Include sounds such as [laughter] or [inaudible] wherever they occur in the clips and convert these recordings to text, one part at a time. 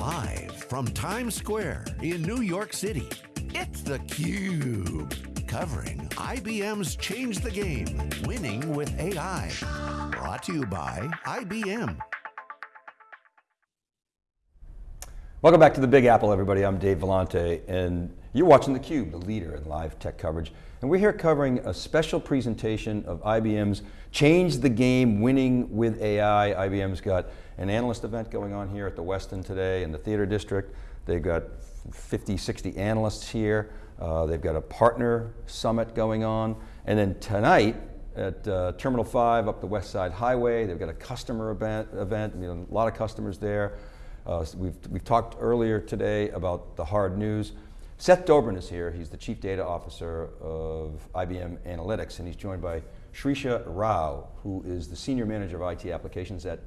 Live from Times Square in New York City, it's theCUBE. Covering IBM's Change the Game, Winning with AI. Brought to you by IBM. Welcome back to the Big Apple, everybody. I'm Dave Vellante, and you're watching theCUBE, the leader in live tech coverage. And we're here covering a special presentation of IBM's Change the Game, Winning with AI. IBM's got an analyst event going on here at the Westin today in the Theater District. They've got 50, 60 analysts here. Uh, they've got a partner summit going on. And then tonight, at uh, Terminal 5 up the West Side Highway, they've got a customer event, event you know, a lot of customers there. Uh, we've, we've talked earlier today about the hard news. Seth Dobrin is here. He's the Chief Data Officer of IBM Analytics, and he's joined by Shrisha Rao, who is the Senior Manager of IT Applications at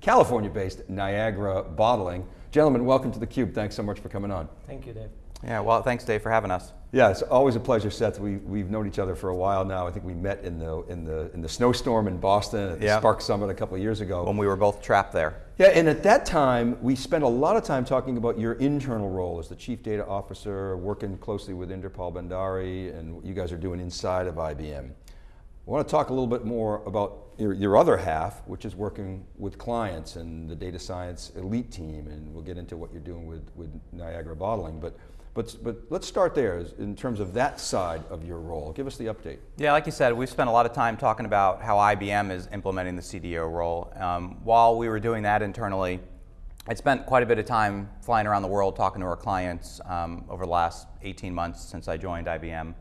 California-based Niagara Bottling. Gentlemen, welcome to theCUBE. Thanks so much for coming on. Thank you, Dave. Yeah, well, thanks Dave for having us. Yeah, it's always a pleasure, Seth. We, we've known each other for a while now. I think we met in the, in the, in the snowstorm in Boston at the Spark Summit a couple of years ago. When we were both trapped there. Yeah, and at that time, we spent a lot of time talking about your internal role as the Chief Data Officer, working closely with Inderpal Bhandari, and what you guys are doing inside of IBM. I want to talk a little bit more about your, your, other half, which is working with clients and the data science elite team, and we'll get into what you're doing with, with Niagara Bottling. But but, but let's start there in terms of that side of your role. Give us the update. Yeah, like you said, we've spent a lot of time talking about how IBM is implementing the CDO role. Um, while we were doing that internally, I spent quite a bit of time flying around the world talking to our clients um, over the last 18 months since I joined IBM.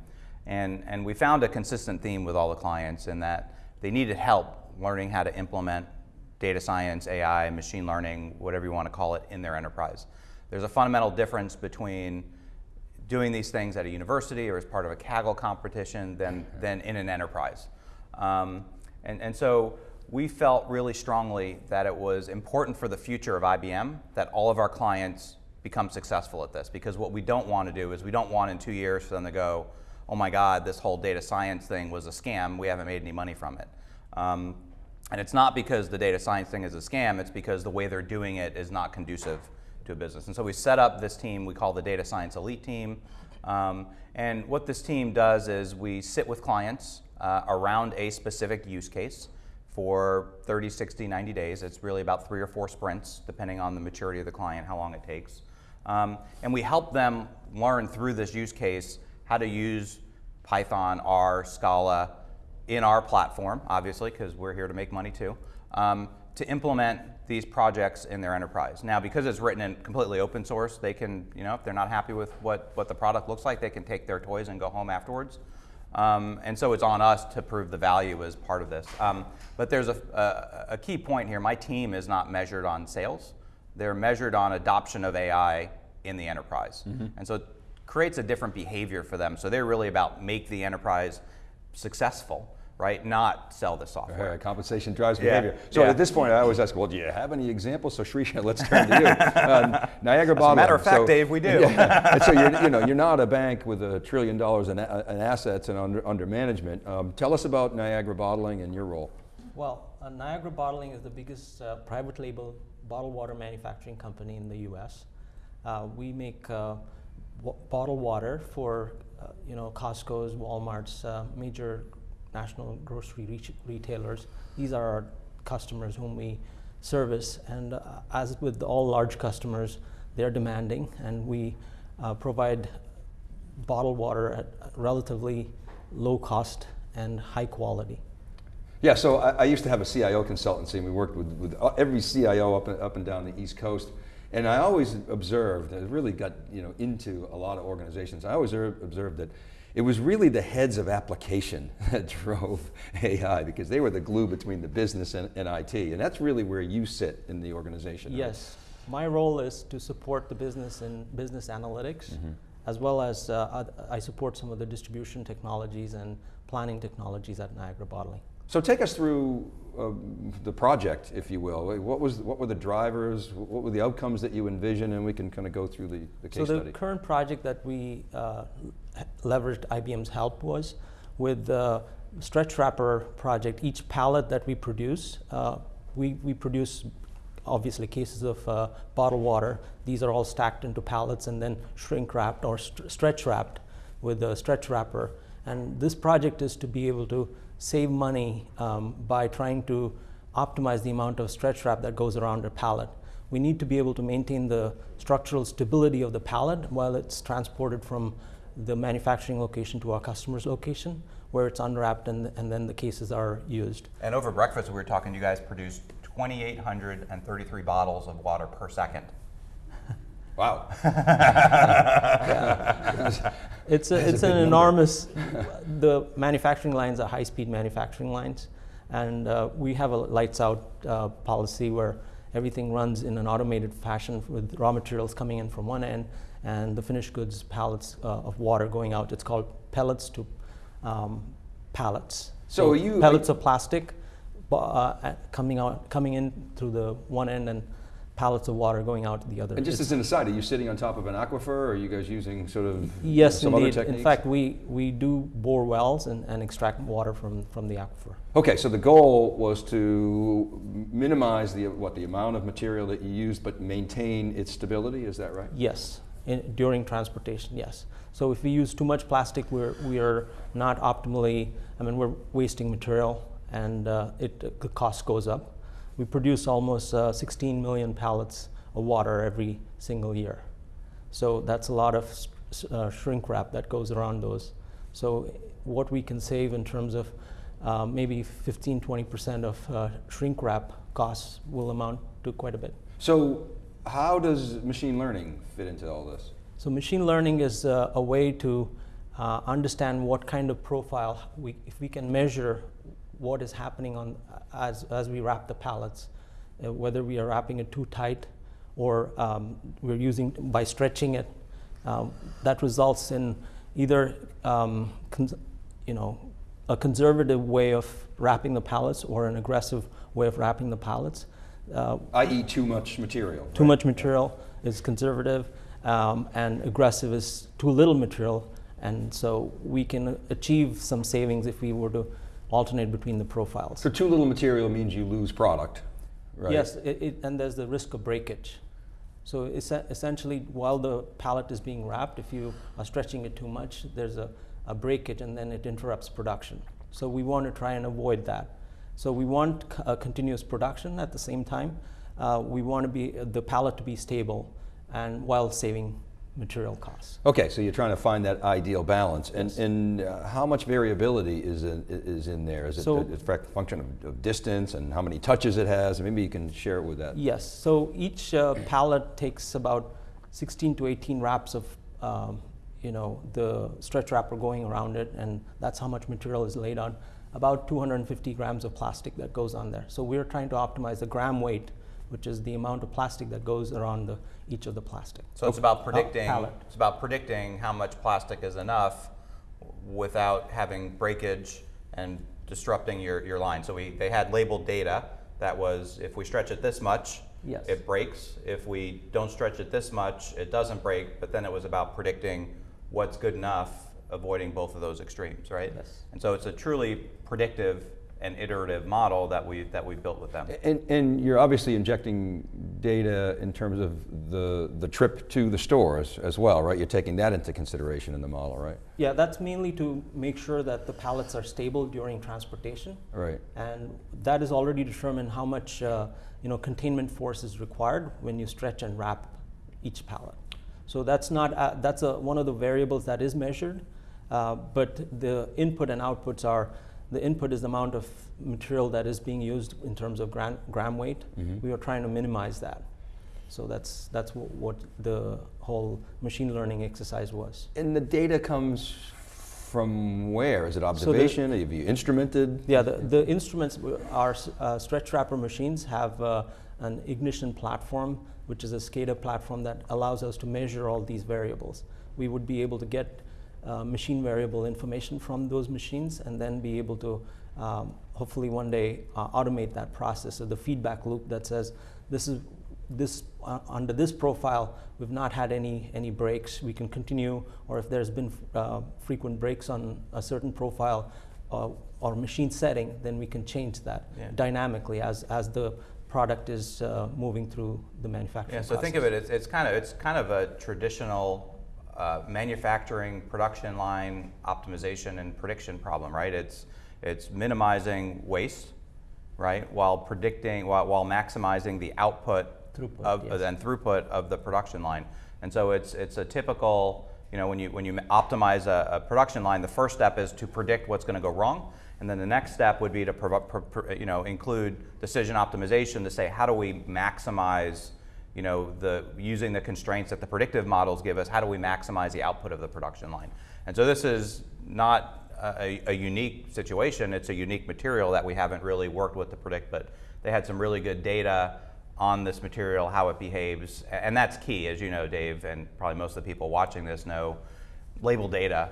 And, and we found a consistent theme with all the clients in that they needed help learning how to implement data science, AI, machine learning, whatever you want to call it, in their enterprise. There's a fundamental difference between doing these things at a university or as part of a Kaggle competition than, than in an enterprise. Um, and, and so we felt really strongly that it was important for the future of IBM that all of our clients become successful at this because what we don't want to do is we don't want in two years for them to go, oh my God, this whole data science thing was a scam, we haven't made any money from it. Um, and it's not because the data science thing is a scam, it's because the way they're doing it is not conducive to a business. And so we set up this team we call the Data Science Elite Team. Um, and what this team does is we sit with clients uh, around a specific use case for 30, 60, 90 days. It's really about three or four sprints, depending on the maturity of the client, how long it takes. Um, and we help them learn through this use case how to use Python, R, Scala in our platform, obviously, because we're here to make money too, um, to implement these projects in their enterprise. Now, because it's written in completely open source, they can, you know, if they're not happy with what, what the product looks like, they can take their toys and go home afterwards. Um, and so it's on us to prove the value as part of this. Um, but there's a, a, a, key point here. My team is not measured on sales. They're measured on adoption of AI in the enterprise. Mm -hmm. And so it creates a different behavior for them. So they're really about make the enterprise successful right? Not sell the software. Right, compensation drives behavior. Yeah. So yeah. at this point, I always ask, well, do you have any examples? So Shrisha, [laughs] let's turn to you. [laughs] Um, Niagara Bottling. matter of fact, so, Dave, we do. [laughs] Yeah. and so you're, you know, you're not a bank with a trillion dollars in, in assets and under, under management. Um, tell us about Niagara Bottling and your role. Well, uh, Niagara Bottling is the biggest uh, private label bottled water manufacturing company in the U.S. Uh, we make uh, bottled water for uh, you know Costco's, Walmart's, uh, major national grocery re retailers. These are our customers whom we service. And uh, as with all large customers, they're demanding, and we uh, provide bottled water at relatively low cost and high quality. Yeah, so I, I, used to have a CIO consultancy, and we worked with, with every CIO up and, up and down the East Coast. And I always observed, I really got you know, into a lot of organizations, I always observed that it was really the heads of application [laughs] that drove AI because they were the glue between the business and, and IT. And that's really where you sit in the organization. Yes. Right? My role is to support the business in business analytics, mm -hmm. as well as uh, I support some of the distribution technologies and planning technologies at Niagara Bottling. So take us through uh, the project, if you will. What was what were the drivers? What were the outcomes that you envisioned? And we can kind of go through the, the case so the study. current project that we uh, leveraged IBM's help was with the stretch wrapper project. Each pallet that we produce, uh, we we produce obviously cases of uh, bottled water. These are all stacked into pallets and then shrink wrapped or st- stretch wrapped with a stretch wrapper. And this project is to be able to save money um, by trying to optimize the amount of stretch wrap that goes around a pallet. We need to be able to maintain the structural stability of the pallet while it's transported from the manufacturing location to our customer's location, where it's unwrapped and, and then the cases are used. And over breakfast, we were talking, you guys produced 2,833 bottles of water per second. Wow. [laughs] [laughs] It's, a, That's a it's an number. enormous, the manufacturing lines are high-speed manufacturing lines. And uh, we have a lights out uh, policy where everything runs in an automated fashion with raw materials coming in from one end and the finished goods pallets uh, of water going out. It's called pellets to um, pallets. So are you- pellets of plastic uh, coming out, coming in through the one end and pallets of water going out the other. And just It's- as an aside, are you sitting on top of an aquifer, or are you guys using sort of Yes, some indeed. other techniques? In fact, we, we do bore wells and, and extract water from, from the aquifer. Okay, so the goal was to minimize the what the amount of material that you use, but maintain its stability. Is that right? Yes, in, during transportation, yes. So if we use too much plastic, we're, we are not optimally, I mean, we're wasting material and uh, it, the cost goes up. We produce almost uh, 16 million pallets of water every single year. So that's a lot of uh, shrink wrap that goes around those. So what we can save in terms of uh, maybe 15, 20% of uh, shrink wrap costs will amount to quite a bit. So, how does machine learning fit into all this? So machine learning is uh, a way to uh, understand what kind of profile we, if we can measure what is happening on as as we wrap the pallets, uh, whether we are wrapping it too tight or um, we're using by stretching it, um, that results in either um, you know a conservative way of wrapping the pallets or an aggressive way of wrapping the pallets. Uh, I.e., too much material. too right? much material is conservative, um, and aggressive is too little material. And so we can achieve some savings if we were to alternate between the profiles. So, too little material means you lose product, right? Yes, it, it, and there's the risk of breakage. So es- essentially, while the pallet is being wrapped, if you are stretching it too much, there's a, a breakage and then it interrupts production. So we want to try and avoid that. So we want a continuous production at the same time. Uh, we want to be the pallet to be stable and while saving material costs. Okay, so you're trying to find that ideal balance, and, and uh, how much variability is in, is in there? Is it So- a, a function of, of distance and how many touches it has? Maybe you can share it with that. Yes, so each uh, pallet takes about 16 to 18 wraps of, um, you know, the stretch wrapper going around it, and that's how much material is laid on. About 250 grams of plastic that goes on there. So we're trying to optimize the gram weight, which is the amount of plastic that goes around the, each of the plastic. So it's about predicting. It's about predicting how much plastic is enough without having breakage and disrupting your, your line. So we they had labeled data that was if we stretch it this much, Yes. it breaks. If we don't stretch it this much, it doesn't break. But then it was about predicting what's good enough, avoiding both of those extremes, right? Yes. And so it's a truly predictive and iterative model that we that we built with them. And, and you're obviously injecting data in terms of the, the trip to the stores as well, right? You're taking that into consideration in the model, right? Yeah, that's mainly to make sure that the pallets are stable during transportation. Right. and that is already determined how much uh, you know containment force is required when you stretch and wrap each pallet. So that's not uh, that's a, one of the variables that is measured, uh, but the input and outputs are the input is the amount of material that is being used in terms of gram, gram weight. We are trying to minimize that. So that's that's what the whole machine learning exercise was. And the data comes from where? Is it observation? Have you instrumented? Yeah, the, the instruments, our uh, stretch wrapper machines have uh, an ignition platform, which is a SCADA platform that allows us to measure all these variables. We would be able to get uh, machine variable information from those machines and then be able to um, hopefully one day uh, automate that process. So the feedback loop that says this is this uh, under this profile we've not had any any breaks we can continue or if there's been uh, frequent breaks on a certain profile uh, or machine setting then we can change that Yeah. dynamically as as the product is uh, moving through the manufacturing Yeah, so think of it, it's, it's kind of, it's kind of a traditional uh, manufacturing, production line optimization and prediction problem, right? It's, it's minimizing waste, right, while predicting, while, while maximizing the output Throughput, of, yes. and throughput of the production line. And so it's, it's a typical, you know, when you, when you optimize a, a production line, the first step is to predict what's going to go wrong. And then the next step would be to provo- pro- pro- you know, include decision optimization to say how do we maximize you know, the, using the constraints that the predictive models give us, how do we maximize the output of the production line? And so this is not a, a unique situation, it's a unique material that we haven't really worked with to predict, but they had some really good data on this material, how it behaves, and that's key, as you know, Dave, and probably most of the people watching this know, label data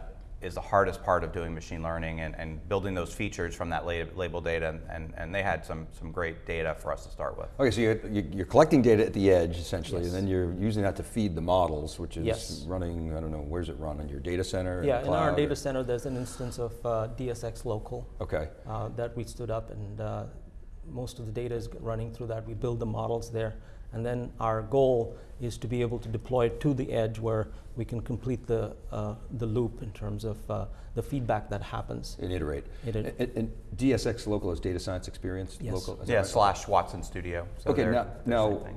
is the hardest part of doing machine learning and, and building those features from that la- label data, and, and, and they had some, some great data for us to start with. Okay, so you're, you- you're collecting data at the edge essentially, Yes. and then you're using that to feed the models, which is Yes. running, I don't know, where's it run? On your data center? Yeah, the in our data center, there's an instance of uh, DSX Local Okay. uh, that we stood up, and uh, most of the data is running through that. We build the models there, and then our goal is to be able to deploy it to the edge where we can complete the uh, the loop in terms of uh, the feedback that happens. And iterate. Iterate. And, and DSX local is data science experience Yes. local? Yeah, right? slash Watson Studio. So Okay, they're- now, they're now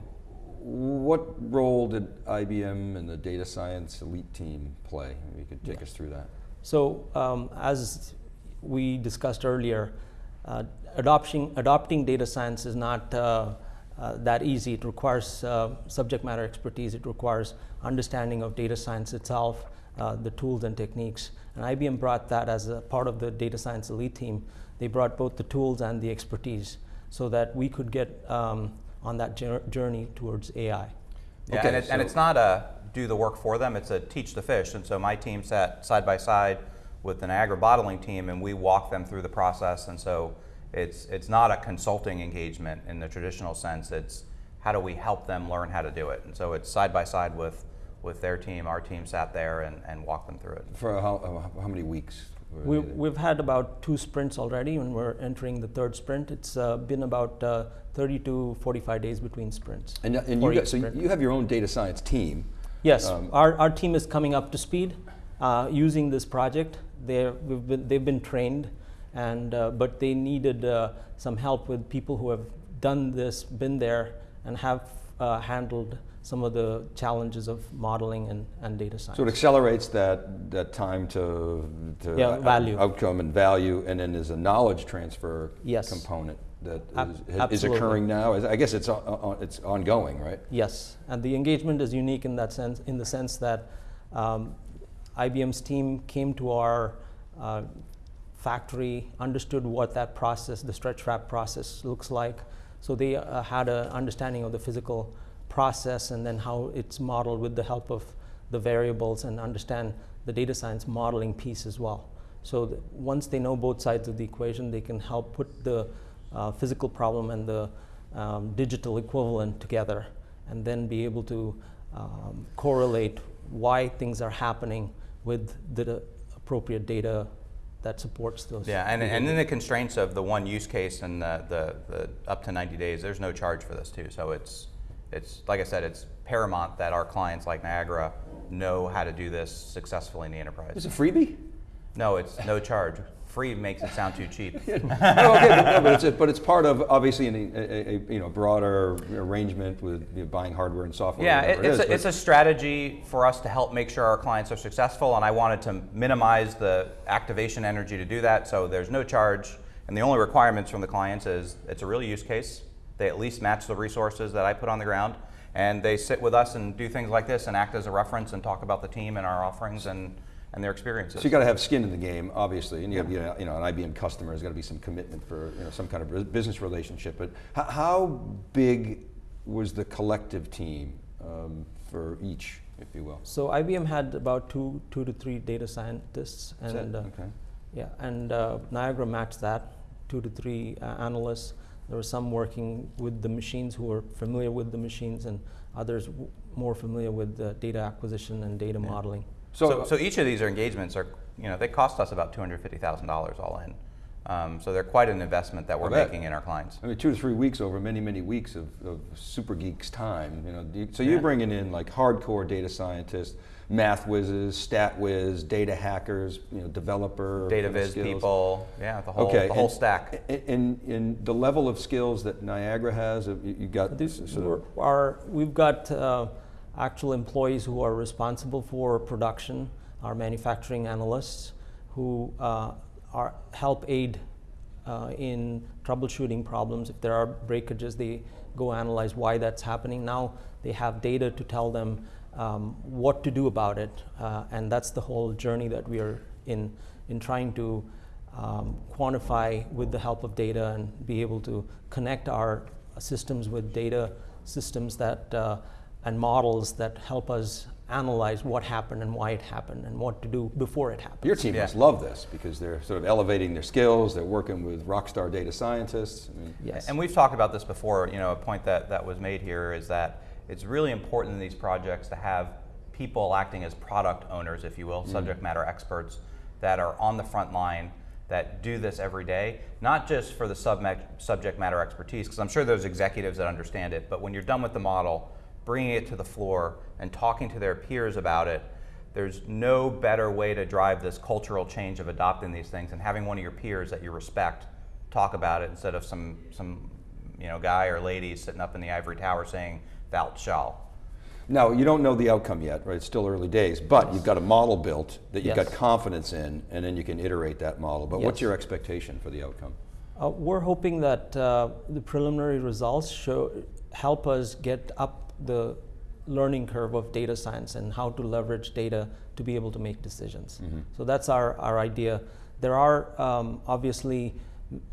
what role did IBM and the data science elite team play? Maybe you could take us through that. So, um, as we discussed earlier, uh, adopting, adopting data science is not uh, that easy. It requires uh, subject matter expertise, it requires understanding of data science itself, uh, the tools and techniques. And IBM brought that as a part of the data science elite team. They brought both the tools and the expertise so that we could get um, on that journey towards AI. Yeah, Okay, and, it, and it's not a do the work for them, it's a teach the fish. And so my team sat side by side with the Niagara bottling team and we walked them through the process. And so it's, it's not a consulting engagement in the traditional sense, it's how do we help them learn how to do it. And so it's side by side with, with their team, our team sat there and, and walked them through it. For how, how many weeks? We, we've had about two sprints already, and we're entering the third sprint. It's uh, been about uh, 30 to 45 days between sprints. And, uh, and you got, so sprint. you have your own data science team. Yes, um, our, our team is coming up to speed uh, using this project. They're, we've been, they've been trained, and, uh, but they needed uh, some help with people who have done this, been there, and have uh, handled some of the challenges of modeling and, and data science. So it accelerates that, that time to, to Yeah, value. outcome and value, and then there's a knowledge transfer Yes. component that is, is, occurring now. I guess it's, it's ongoing, right? Yes, and the engagement is unique in that sense, in the sense that um, IBM's team came to our uh, factory, understood what that process, the stretch wrap process, looks like. So they uh, had an understanding of the physical process and then how it's modeled with the help of the variables and understand the data science modeling piece as well. So once they know both sides of the equation, they can help put the uh, physical problem and the um, digital equivalent together and then be able to um, correlate why things are happening with the appropriate data that supports those. Yeah, and, and in the constraints of the one use case and the, the, the up to 90 days, there's no charge for this too. So it's, it's like I said, it's paramount that our clients like Niagara know how to do this successfully in the enterprise. Is it freebie? No, it's no charge. Free makes it sound too cheap. [laughs] no, okay, but, but, it's, but it's part of obviously an, a, a, you know broader arrangement with you know, buying hardware and software. Yeah, it, it's, is, a, it's a strategy for us to help make sure our clients are successful, and I wanted to minimize the activation energy to do that. So there's no charge, and the only requirements from the clients is it's a real use case. They at least match the resources that I put on the ground, and they sit with us and do things like this and act as a reference and talk about the team and our offerings and, and their experiences. So you got to have skin in the game, obviously, and you got to be you know an IBM customer. There's got to be some commitment for you know some kind of business relationship. But how, how big was the collective team um, for each, if you will? So IBM had about two, two to three data scientists, Is that- and uh, okay. yeah, and uh, Niagara matched that, two to three uh, analysts. There were some working with the machines who were familiar with the machines, and others w- more familiar with the data acquisition and data modeling. So, so, each of these engagements are, you know, they cost us about $250,000 all in. Um, so they're quite an investment that we're making in our clients. I mean, two to three weeks over many, many weeks of, of super geeks' time. You know, you- so you're bringing in like hardcore data scientists, math whizzes, stat whiz, data hackers, you know, developer Data kind viz skills. people, yeah, the whole, Okay, the whole and- stack. And, and, and the level of skills that Niagara has, uh, you, you got These s- sort were- of, are, we've got uh, actual employees who are responsible for production, our manufacturing analysts, who uh, are help aid uh, in troubleshooting problems. If there are breakages, they go analyze why that's happening. Now they have data to tell them um, what to do about it, uh, and that's the whole journey that we are in in trying to um, quantify with the help of data and be able to connect our systems with data systems that uh, and models that help us analyze what happened and why it happened and what to do before it happened. your team Yeah. must love this because they're sort of elevating their skills, they're working with rock star data scientists. I mean, yes. And we've talked about this before. You know, a point that, that was made here is that it's really important in these projects to have people acting as product owners, if you will, mm. subject matter experts that are on the front line that do this every day, not just for the subme- subject matter expertise, because I'm sure there's executives that understand it, but when you're done with the model, bringing it to the floor and talking to their peers about it, there's no better way to drive this cultural change of adopting these things and having one of your peers that you respect talk about it instead of some some you know guy or lady sitting up in the ivory tower saying thou shall. Now, you don't know the outcome yet, right? It's still early days, but you've got a model built that you've got confidence in, and then you can iterate that model. But what's your expectation for the outcome? Uh, we're hoping that uh, the preliminary results show help us get up the learning curve of data science and how to leverage data to be able to make decisions. So that's our, our idea. There are um, obviously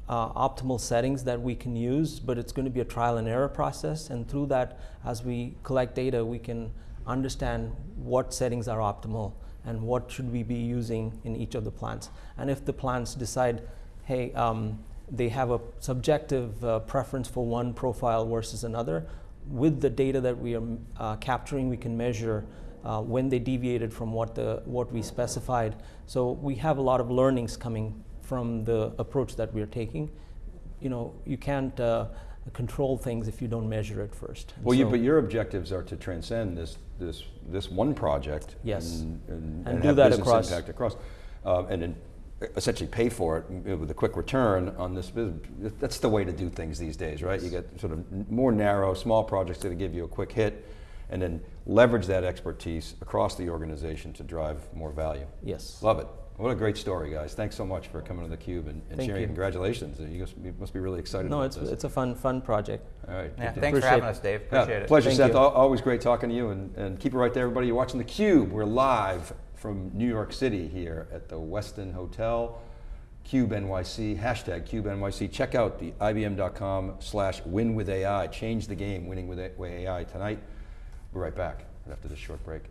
uh, optimal settings that we can use, but it's going to be a trial and error process. And through that, as we collect data, we can understand what settings are optimal and what should we be using in each of the plants. And if the plants decide, hey, um, they have a subjective uh, preference for one profile versus another, with the data that we are uh, capturing, we can measure uh, when they deviated from what the what we specified. So we have a lot of learnings coming from the approach that we are taking. You know, you can't uh, control things if you don't measure it first. And Well, you, but your objectives are to transcend this this this one project. Yes. And, and, And do have that business across- impact across, um, and then essentially pay for it with a quick return on this business. That's the way to do things these days, right? You get sort of more narrow, small projects that give you a quick hit, and then leverage that expertise across the organization to drive more value. yes. Love it. What a great story, guys. Thanks so much for coming to theCUBE and, and Thank sharing. you. Congratulations. You must be, really excited No, about it's this. it's a fun fun project. All right. Yeah, good deal. thanks for having it. us, Dave. Yeah, Appreciate it. Pleasure, Thank Seth. you. Always great talking to you, and, and keep it right there, everybody. You're watching theCUBE. We're live from New York City here at the Westin Hotel. Cube NYC, hashtag Cube NYC. Check out the IBM.com slash win with AI. Change the game, winning with AI tonight. We're right back after this short break.